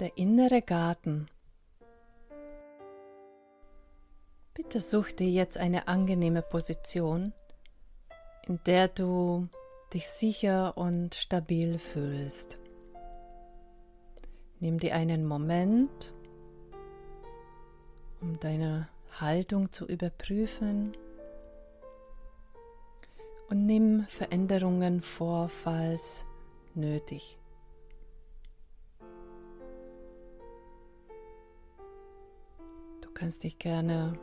der innere Garten. Bitte such dir jetzt eine angenehme Position, in der du dich sicher und stabil fühlst. Nimm dir einen Moment, um deine Haltung zu überprüfen und nimm Veränderungen vor, falls nötig. Kannst dich gerne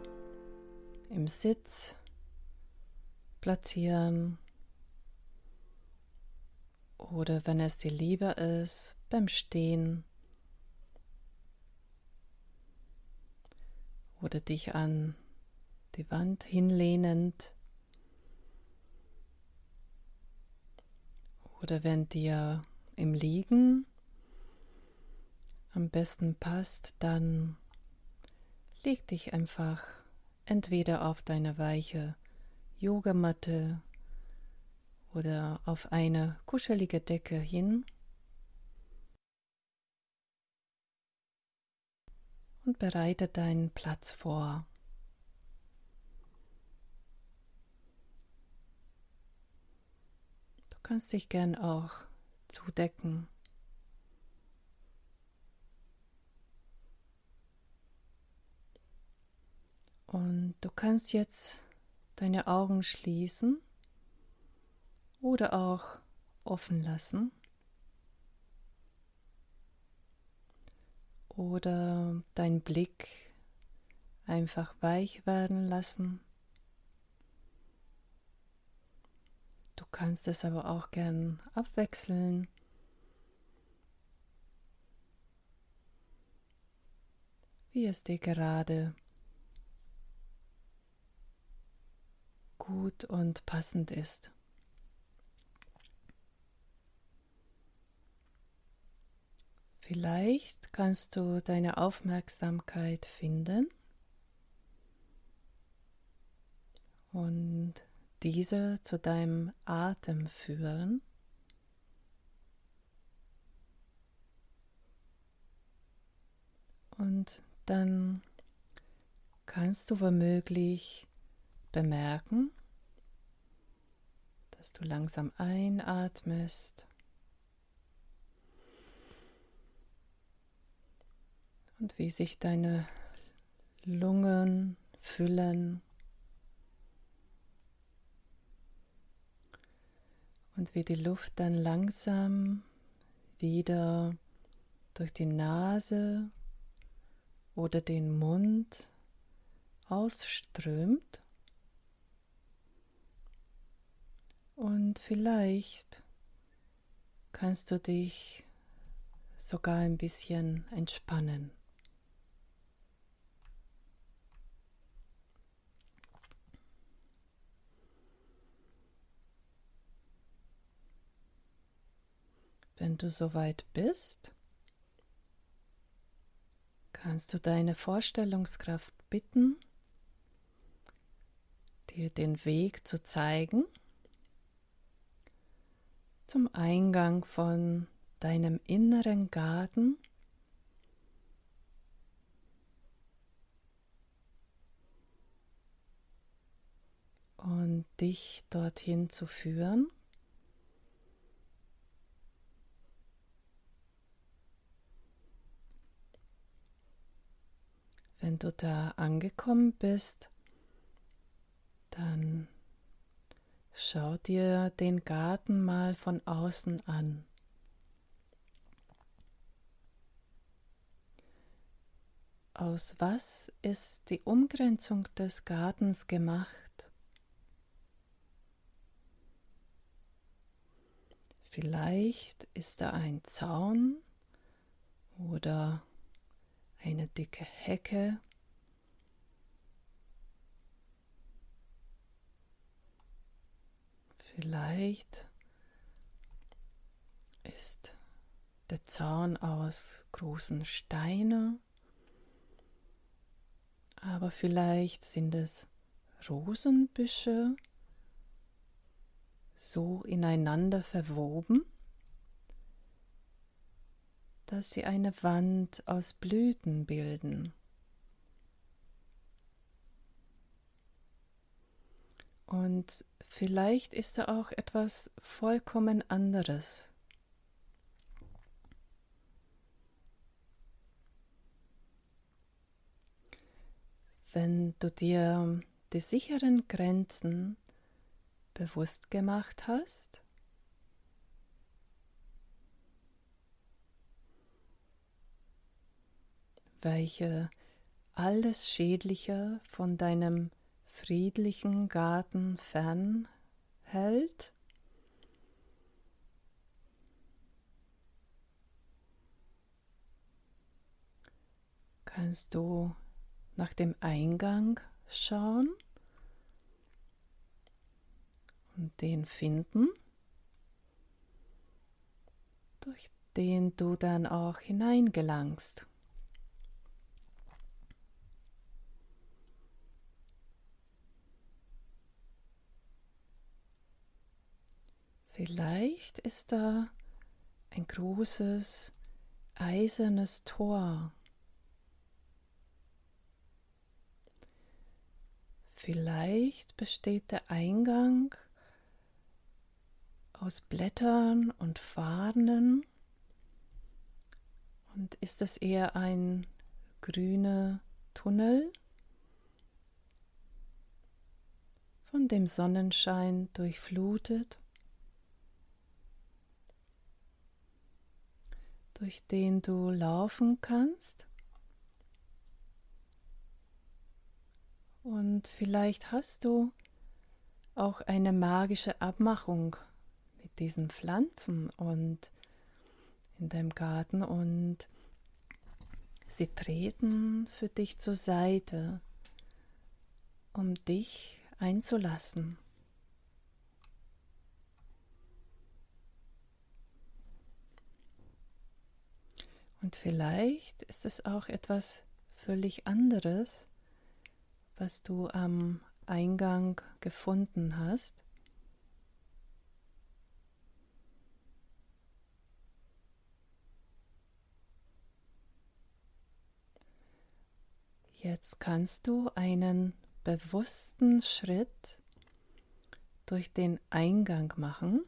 im Sitz platzieren. Oder wenn es dir lieber ist, beim Stehen. Oder dich an die Wand hinlehnend. Oder wenn dir im Liegen am besten passt, dann leg dich einfach entweder auf deine weiche Yogamatte oder auf eine kuschelige Decke hin und bereite deinen Platz vor. Du kannst dich gern auch zudecken. Und du kannst jetzt deine Augen schließen oder auch offen lassen. Oder dein Blick einfach weich werden lassen. Du kannst es aber auch gern abwechseln. Wie es dir gerade gut und passend ist. Vielleicht kannst du deine Aufmerksamkeit finden und diese zu deinem Atem führen. Und dann kannst du womöglich bemerken, dass du langsam einatmest und wie sich deine Lungen füllen und wie die Luft dann langsam wieder durch die Nase oder den Mund ausströmt. Und vielleicht kannst du dich sogar ein bisschen entspannen. Wenn du soweit bist, kannst du deine Vorstellungskraft bitten, dir den Weg zu zeigen zum Eingang von deinem inneren Garten. Und dich dorthin zu führen. Wenn du da angekommen bist, dann schau dir den Garten mal von außen an. Aus was ist die Umgrenzung des Gartens gemacht? Vielleicht ist da ein Zaun oder eine dicke Hecke. Vielleicht ist der Zaun aus großen Steinen, aber vielleicht sind es Rosenbüsche so ineinander verwoben, dass sie eine Wand aus Blüten bilden. Und vielleicht ist da auch etwas vollkommen anderes. Wenn du dir die sicheren Grenzen bewusst gemacht hast, welche alles Schädliche von deinem friedlichen Garten fernhält. Kannst du nach dem Eingang schauen und den finden, durch den du dann auch hineingelangst. Vielleicht ist da ein großes eisernes Tor. Vielleicht besteht der Eingang aus Blättern und Faden und ist es eher ein grüner Tunnel, von dem Sonnenschein durchflutet. Durch den du laufen kannst. Und vielleicht hast du auch eine magische Abmachung mit diesen Pflanzen und in deinem Garten und sie treten für dich zur Seite, um dich einzulassen. Und vielleicht ist es auch etwas völlig anderes, was du am Eingang gefunden hast. Jetzt kannst du einen bewussten Schritt durch den Eingang machen,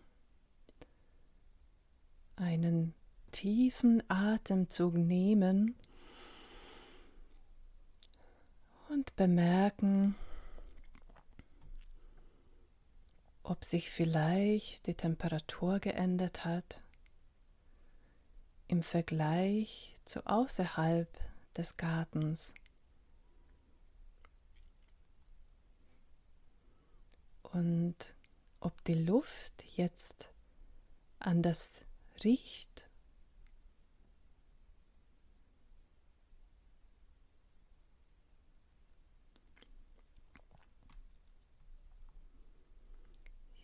einen tiefen Atemzug nehmen und bemerken, ob sich vielleicht die Temperatur geändert hat im Vergleich zu außerhalb des Gartens. Und ob die Luft jetzt anders riecht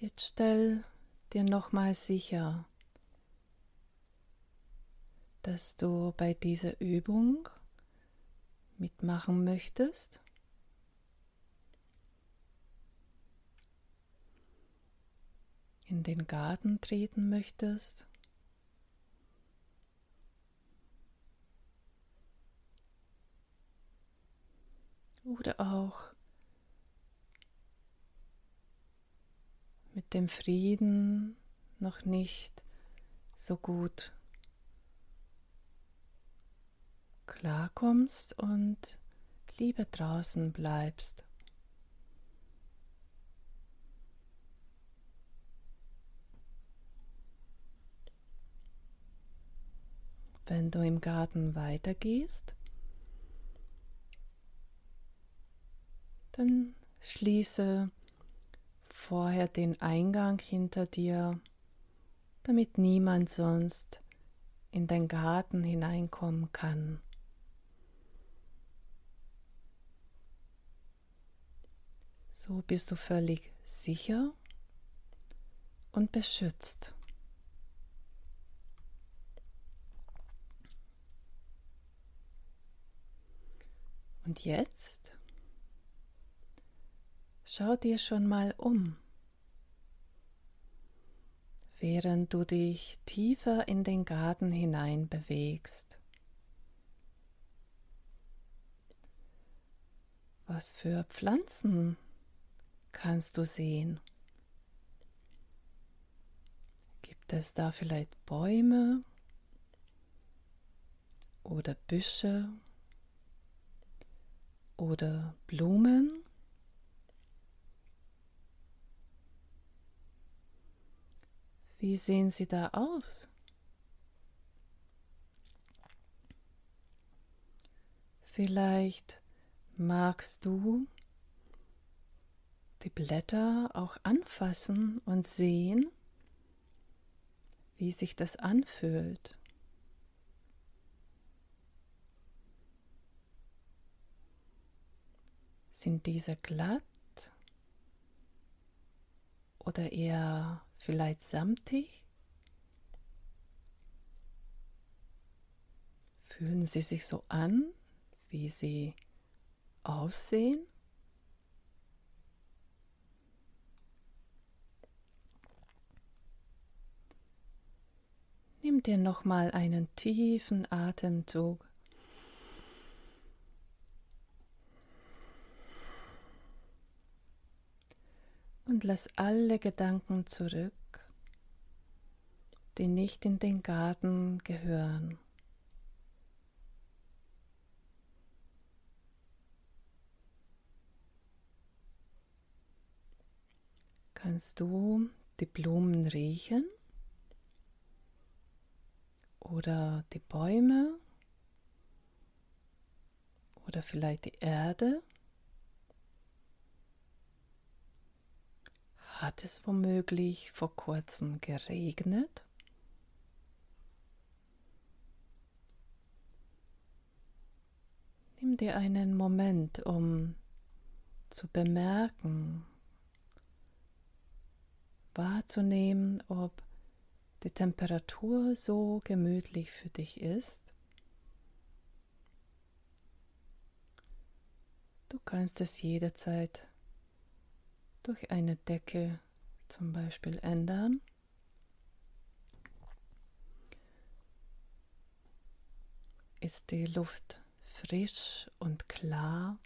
Jetzt stell dir nochmal sicher, dass du bei dieser Übung mitmachen möchtest. in den Garten treten möchtest. Oder auch dem Frieden noch nicht so gut klarkommst und lieber draußen bleibst. Wenn du im Garten weitergehst, dann schließe vorher den Eingang hinter dir, damit niemand sonst in dein Garten hineinkommen kann. So bist du völlig sicher und beschützt. Und jetzt Schau dir schon mal um. während du dich tiefer in den Garten hinein bewegst. Was für Pflanzen kannst du sehen? Gibt es da vielleicht Bäume oder Büsche oder Blumen? Wie sehen sie da aus? Vielleicht magst du die Blätter auch anfassen und sehen, wie sich das anfühlt. Sind diese glatt oder eher vielleicht samtig? Fühlen sie sich so an, wie sie aussehen? Nimm dir nochmal einen tiefen Atemzug. Und lass alle Gedanken zurück, die nicht in den Garten gehören. Kannst du die Blumen riechen? Oder die Bäume? Oder vielleicht die Erde? Hat es womöglich vor kurzem geregnet? Nimm dir einen Moment, um zu bemerken, wahrzunehmen, ob die Temperatur so gemütlich für dich ist. Du kannst es jederzeit durch eine Decke zum Beispiel ändern. Ist die Luft frisch und klar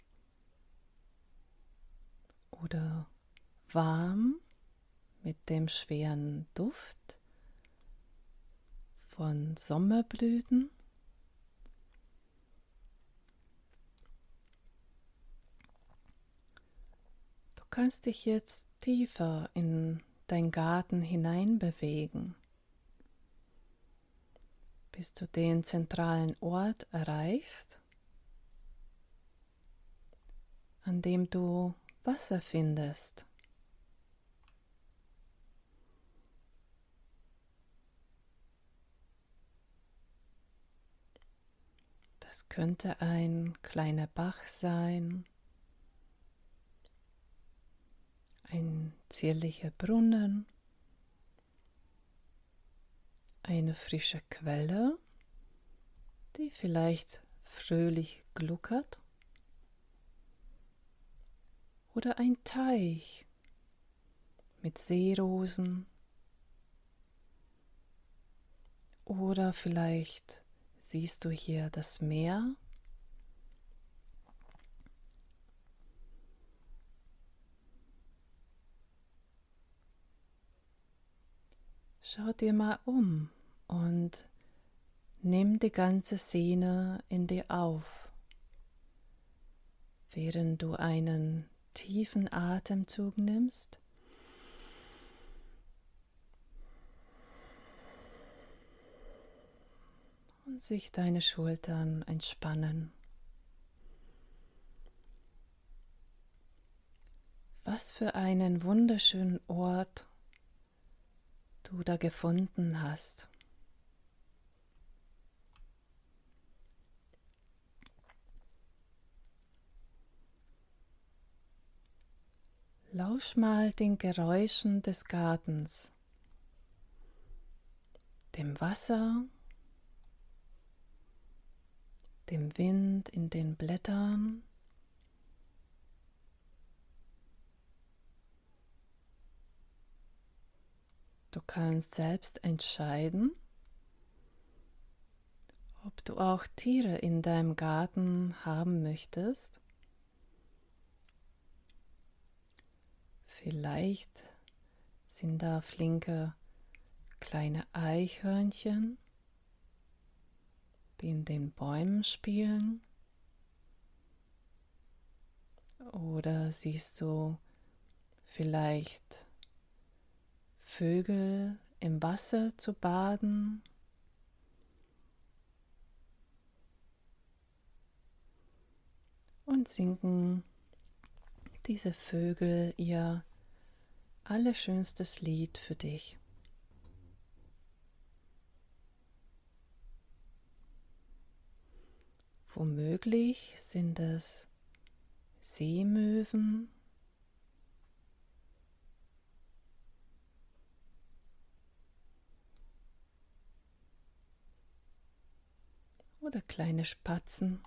oder warm mit dem schweren Duft von Sommerblüten. Kannst dich jetzt tiefer in dein Garten hinein bewegen, bis du den zentralen Ort erreichst, an dem du Wasser findest. Es könnte ein kleiner Bach sein, ein zierlicher Brunnen, eine frische Quelle, die vielleicht fröhlich gluckert, oder ein Teich mit Seerosen oder vielleicht Siehst du hier das Meer? Schau dir mal um und nimm die ganze Szene in dir auf, während du einen tiefen Atemzug nimmst und sich deine Schultern entspannen. Was für einen wunderschönen Ort du da gefunden hast. Lausch mal den Geräuschen des Gartens, dem Wasser dem Wind in den Blättern. Du kannst selbst entscheiden, ob du auch Tiere in deinem Garten haben möchtest. Vielleicht sind da flinke kleine Eichhörnchen, die in den Bäumen spielen. Oder siehst du vielleicht Vögel im Wasser zu baden? Und singen diese Vögel ihr allerschönstes Lied für dich. Womöglich sind es Seemöwen, oder kleine Spatzen,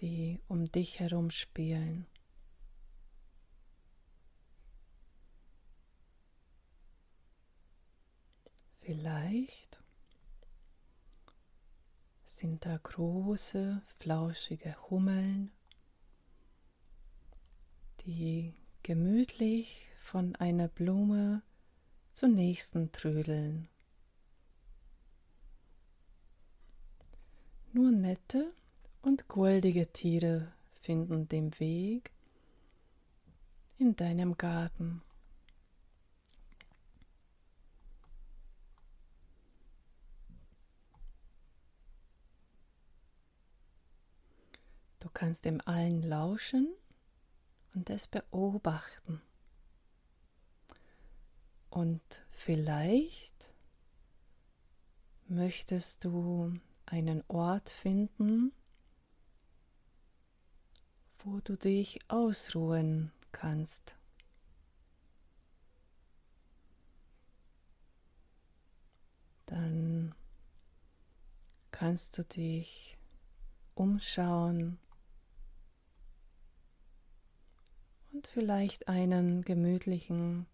die um dich herum spielen. Vielleicht sind da große, flauschige Hummeln, die gemütlich von einer Blume zur nächsten trödeln. Nur nette und goldige Tiere finden den Weg in deinem Garten. Du kannst dem allen lauschen und es beobachten. Und vielleicht möchtest du einen Ort finden, wo du dich ausruhen kannst. Dann kannst du dich umschauen und vielleicht einen gemütlichen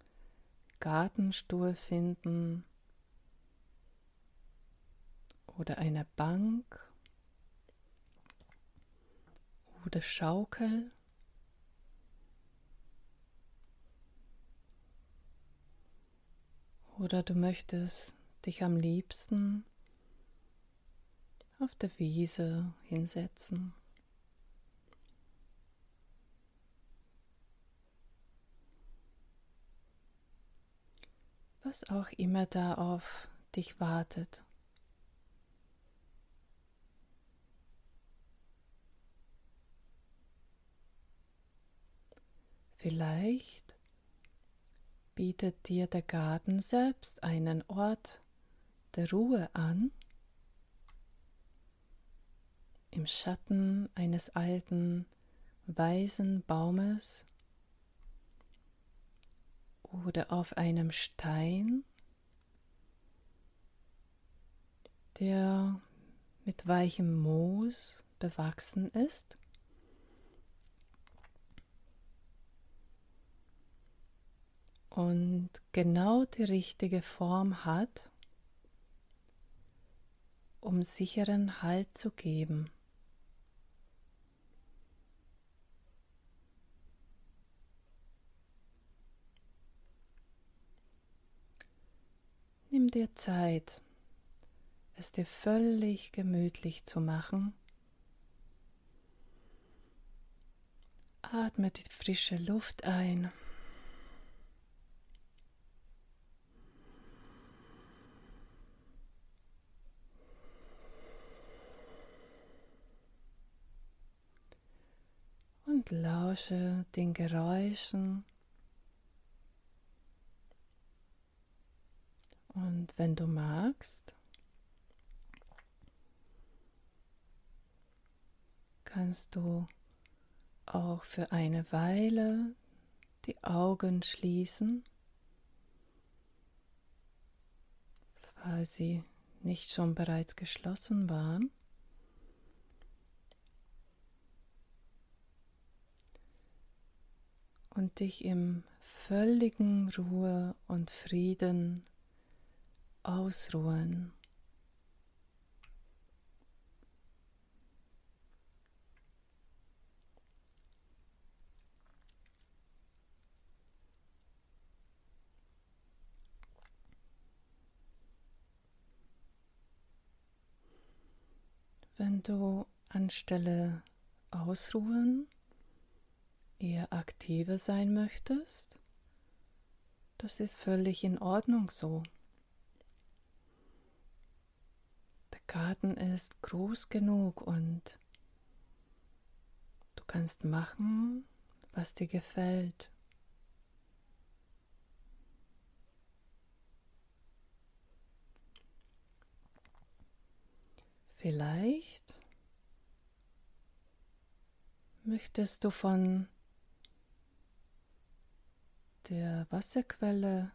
Gartenstuhl finden oder eine Bank oder Schaukel. Oder du möchtest dich am liebsten auf der Wiese hinsetzen. was auch immer da auf dich wartet. Vielleicht bietet dir der Garten selbst einen Ort der Ruhe an, im Schatten eines alten, weisen Baumes oder auf einem Stein, der mit weichem Moos bewachsen ist. Und genau die richtige Form hat, um sicheren Halt zu geben. Nimm dir Zeit, es dir völlig gemütlich zu machen. Atme die frische Luft ein. Und lausche den Geräuschen Und wenn du magst, kannst du auch für eine Weile die Augen schließen, falls sie nicht schon bereits geschlossen waren. Und dich im völligen Ruhe und Frieden ausruhen. Wenn du anstelle ausruhen eher aktiver sein möchtest, das ist völlig in Ordnung so. Der Garten ist groß genug und du kannst machen, was dir gefällt. Vielleicht möchtest du von der Wasserquelle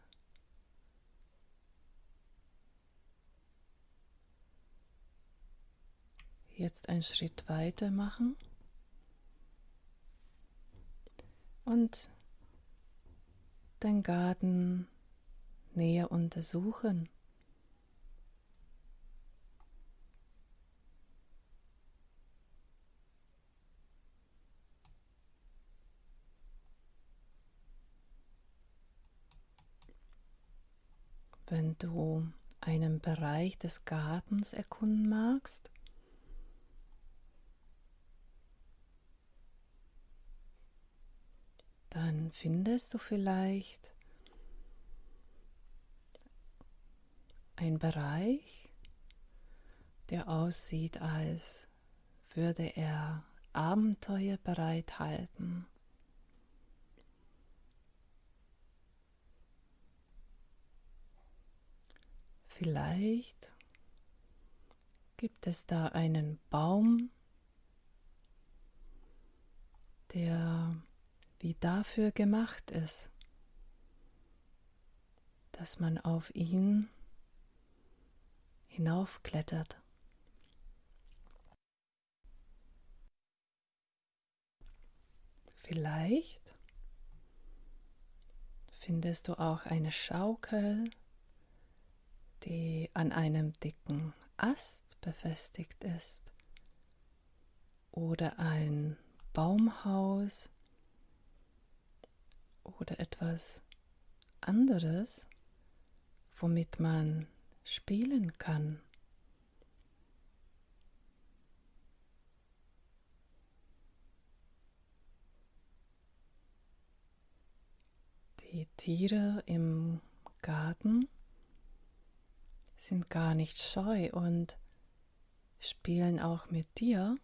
jetzt einen Schritt weiter machen und dein Garten näher untersuchen. Wenn du einen Bereich des Gartens erkunden magst, dann findest du vielleicht einen Bereich, der aussieht, als würde er Abenteuer bereithalten. Vielleicht gibt es da einen Baum, der wie dafür gemacht ist, dass man auf ihn hinaufklettert. Vielleicht findest du auch eine Schaukel, die an einem dicken Ast befestigt ist oder ein Baumhaus oder etwas anderes, womit man spielen kann. Die Tiere im Garten sind gar nicht scheu und spielen auch mit dir,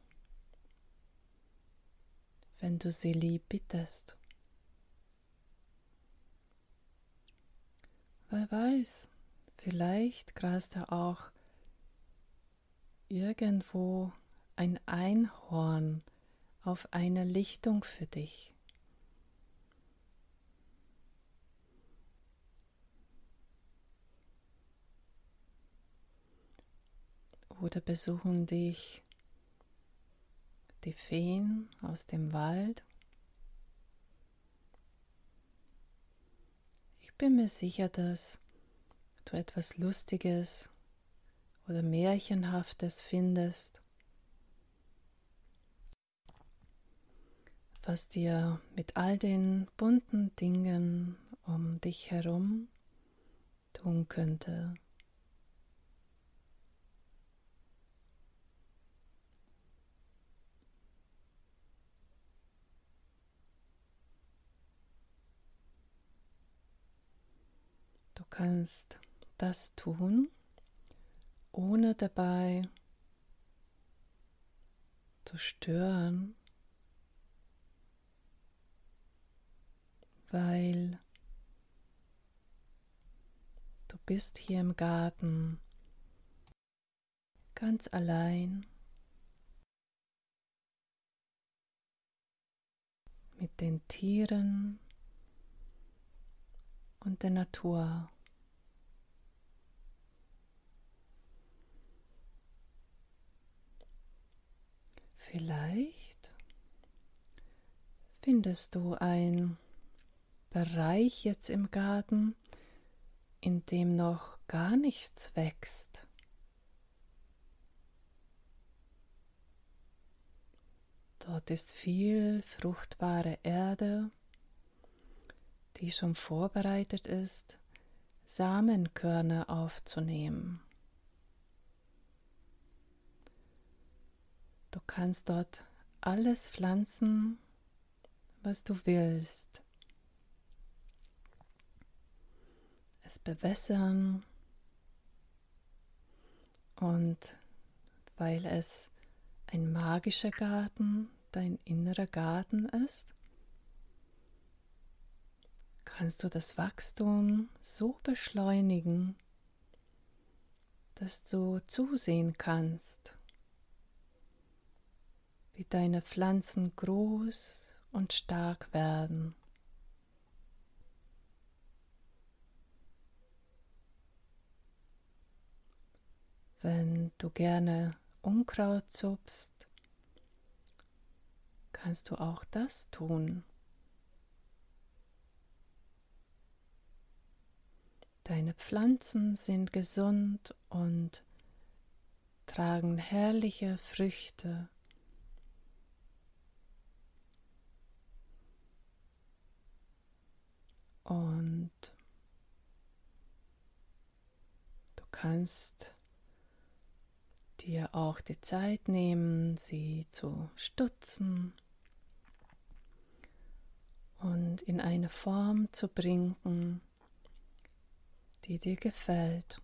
wenn du sie lieb bittest. Wer weiß, vielleicht grast da auch irgendwo ein Einhorn auf einer Lichtung für dich. Oder besuchen dich die Feen aus dem Wald. Ich bin mir sicher, dass du etwas Lustiges oder Märchenhaftes findest, was dir mit all den bunten Dingen um dich herum tun könnte. Kannst das tun, ohne dabei zu stören, weil du bist hier im Garten ganz allein mit den Tieren und der Natur. Vielleicht findest du ein Bereich jetzt im Garten, in dem noch gar nichts wächst. Dort ist viel fruchtbare Erde, die schon vorbereitet ist, Samenkörner aufzunehmen. Du kannst dort alles pflanzen, was du willst. Es bewässern und weil es ein magischer Garten dein innerer Garten ist, kannst du das Wachstum so beschleunigen, dass du zusehen kannst, wie deine Pflanzen groß und stark werden. Wenn du gerne Unkraut zupfst, kannst du auch das tun. Deine Pflanzen sind gesund und tragen herrliche Früchte. Und du kannst dir auch die Zeit nehmen, sie zu stutzen und in eine Form zu bringen, die dir gefällt.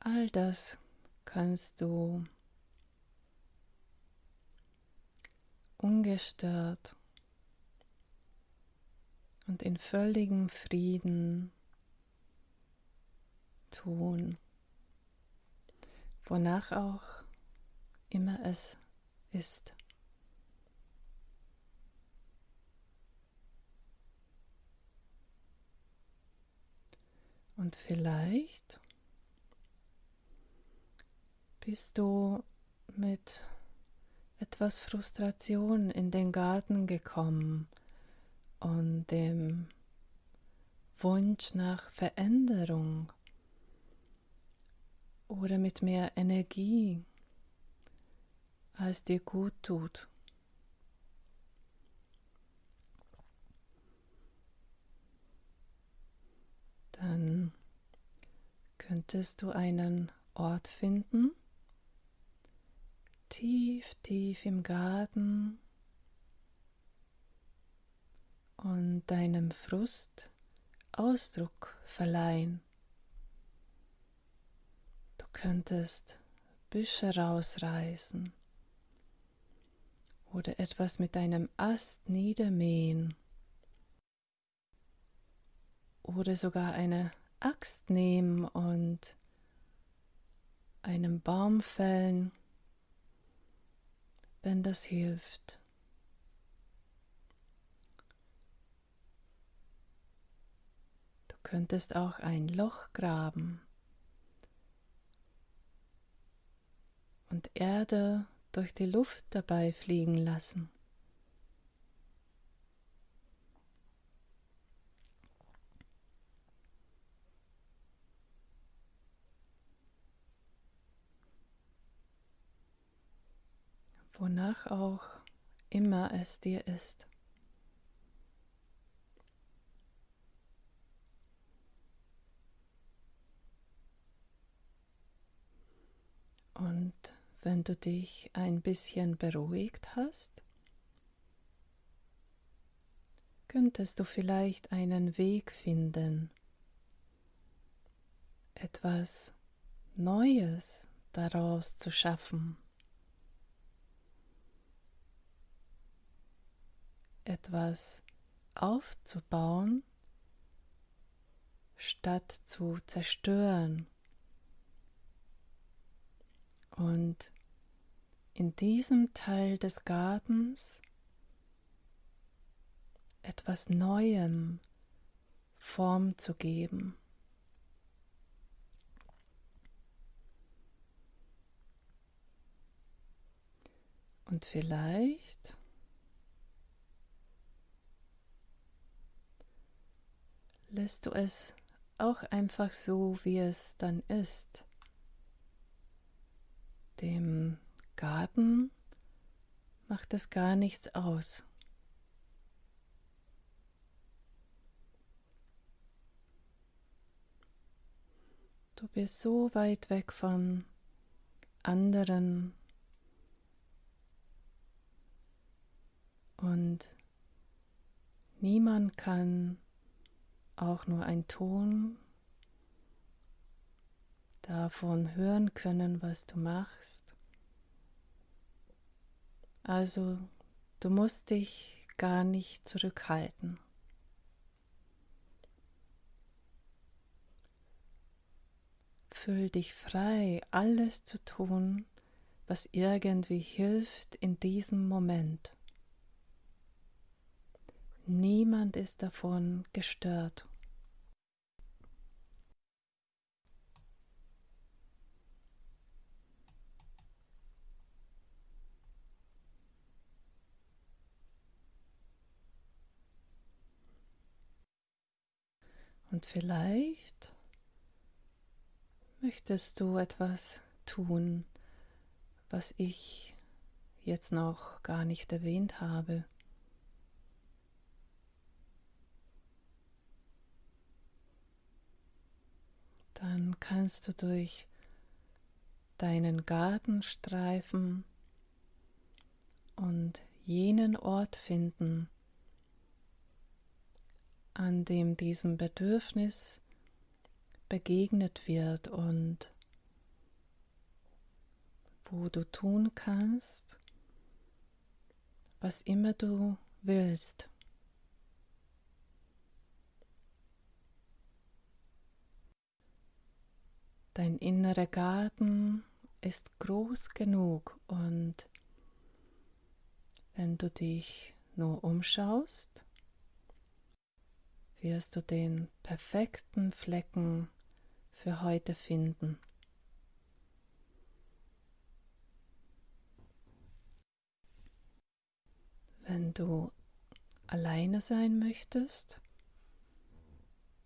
All das kannst du ungestört und in völligem Frieden tun wonach auch immer es ist. Und vielleicht bist du mit etwas Frustration in den Garten gekommen und dem Wunsch nach Veränderung oder mit mehr Energie, als dir gut tut. Dann könntest du einen Ort finden, tief, tief im Garten. Und deinem Frust Ausdruck verleihen. Könntest Büsche rausreißen oder etwas mit einem Ast niedermähen oder sogar eine Axt nehmen und einen Baum fällen, wenn das hilft. Du könntest auch ein Loch graben und Erde durch die Luft dabei fliegen lassen. Wonach auch immer es dir ist. Und wenn du dich ein bisschen beruhigt hast, könntest du vielleicht einen Weg finden, etwas Neues daraus zu schaffen, etwas aufzubauen, statt zu zerstören. Und in diesem Teil des Gartens etwas Neuem Form zu geben. Und vielleicht lässt du es auch einfach so, wie es dann ist. Dem Garten macht es gar nichts aus. Du bist so weit weg von anderen und niemand kann auch nur ein Ton davon hören können, was du machst. Also du musst dich gar nicht zurückhalten. Fühl dich frei, alles zu tun, was irgendwie hilft in diesem Moment. Niemand ist davon gestört. Und vielleicht möchtest du etwas tun, was ich jetzt noch gar nicht erwähnt habe. Dann kannst du durch deinen Garten streifen und jenen Ort finden, an dem diesem Bedürfnis begegnet wird und wo du tun kannst, was immer du willst. Dein innerer Garten ist groß genug und wenn du dich nur umschaust, wirst du den perfekten Flecken für heute finden. Wenn du alleine sein möchtest,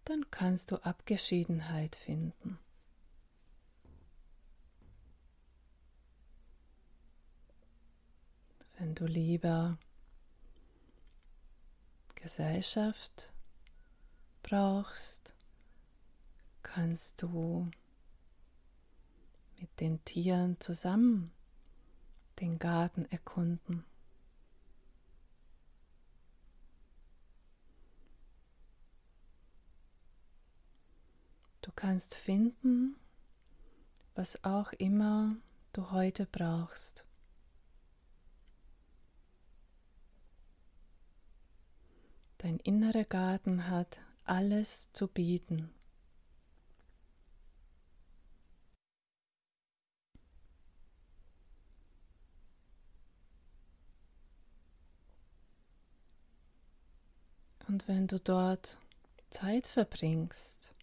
dann kannst du Abgeschiedenheit finden. Wenn du lieber Gesellschaft brauchst, kannst du mit den Tieren zusammen den Garten erkunden. Du kannst finden, was auch immer du heute brauchst. Dein innerer Garten hat alles zu bieten. Und wenn du dort Zeit verbringst,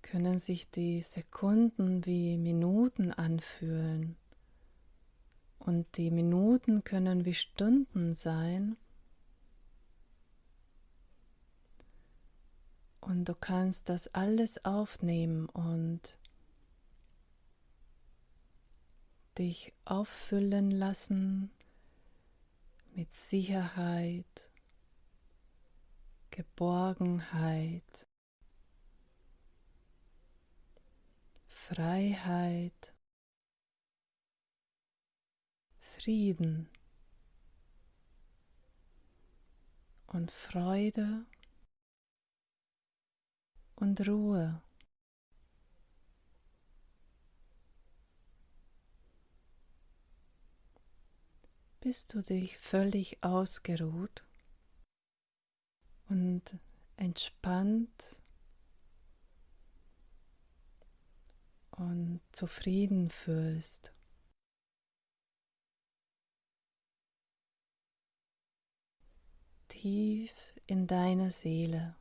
können sich die Sekunden wie Minuten anfühlen. Und die Minuten können wie Stunden sein. Du kannst das alles aufnehmen und dich auffüllen lassen mit Sicherheit, Geborgenheit, Freiheit, Frieden und Freude und Ruhe. Bist du dich völlig ausgeruht und entspannt und zufrieden fühlst. Tief in deine Seele.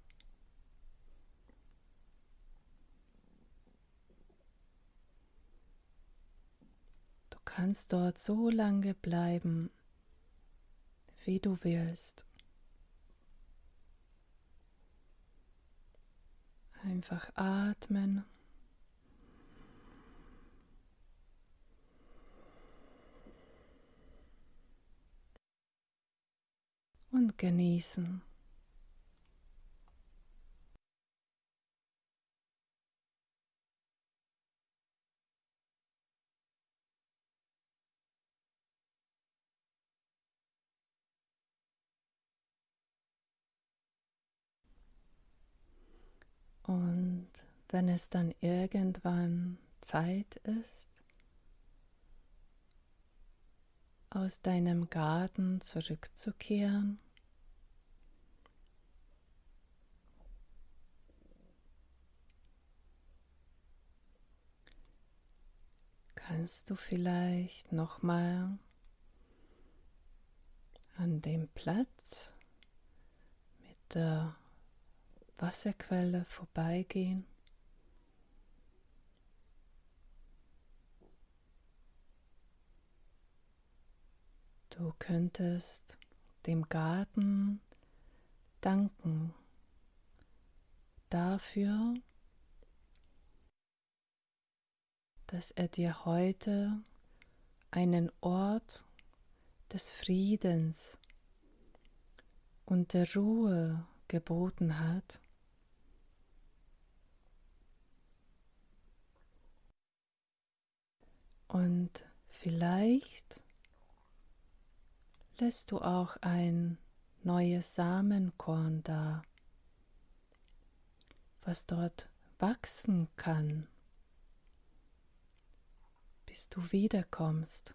Kannst dort so lange bleiben, wie du willst. Einfach atmen. Und genießen. Und wenn es dann irgendwann Zeit ist, aus deinem Garten zurückzukehren, kannst du vielleicht nochmal an dem Platz mit der Wasserquelle vorbeigehen. Du könntest dem Garten danken dafür, dass er dir heute einen Ort des Friedens und der Ruhe geboten hat. Und vielleicht lässt du auch ein neues Samenkorn da, was dort wachsen kann, bis du wiederkommst.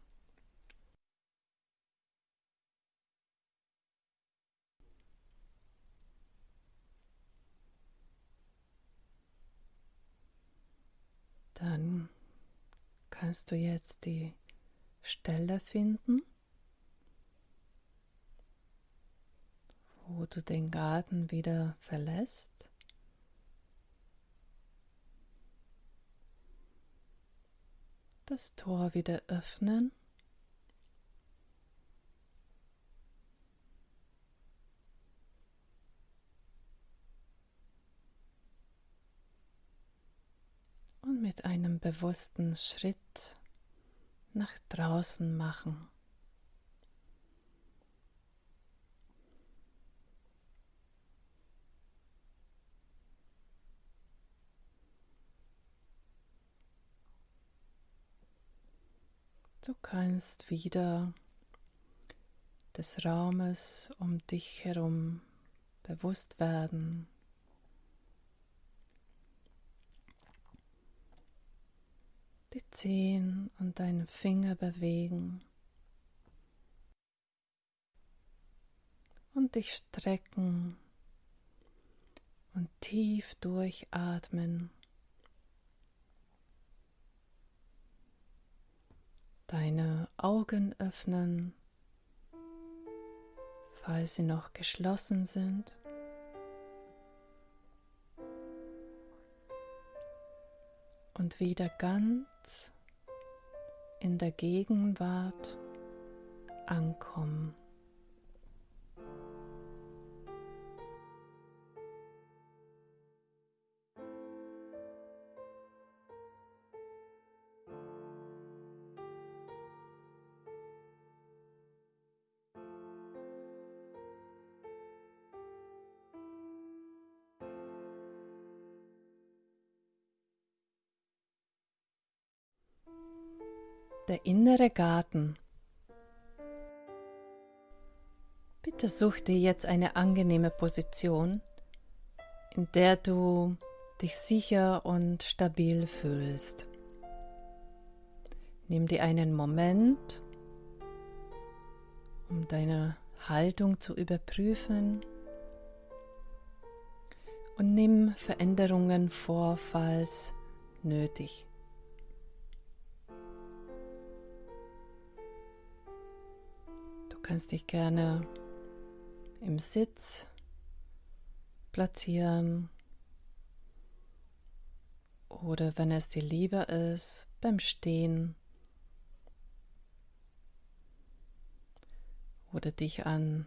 Dann kannst du jetzt die Stelle finden, wo du den Garten wieder verlässt. Das Tor wieder öffnen. und mit einem bewussten Schritt nach draußen machen. Du kannst wieder des Raumes um dich herum bewusst werden. Die Zehen und deine Finger bewegen und dich strecken und tief durchatmen. Deine Augen öffnen, falls sie noch geschlossen sind. Und wieder ganz in der Gegenwart ankommen. Der innere Garten. Bitte such dir jetzt eine angenehme Position, in der du dich sicher und stabil fühlst. Nimm dir einen Moment, um deine Haltung zu überprüfen und nimm Veränderungen vor, falls nötig. kannst dich gerne im Sitz platzieren. Oder wenn es dir lieber ist, beim Stehen. Oder dich an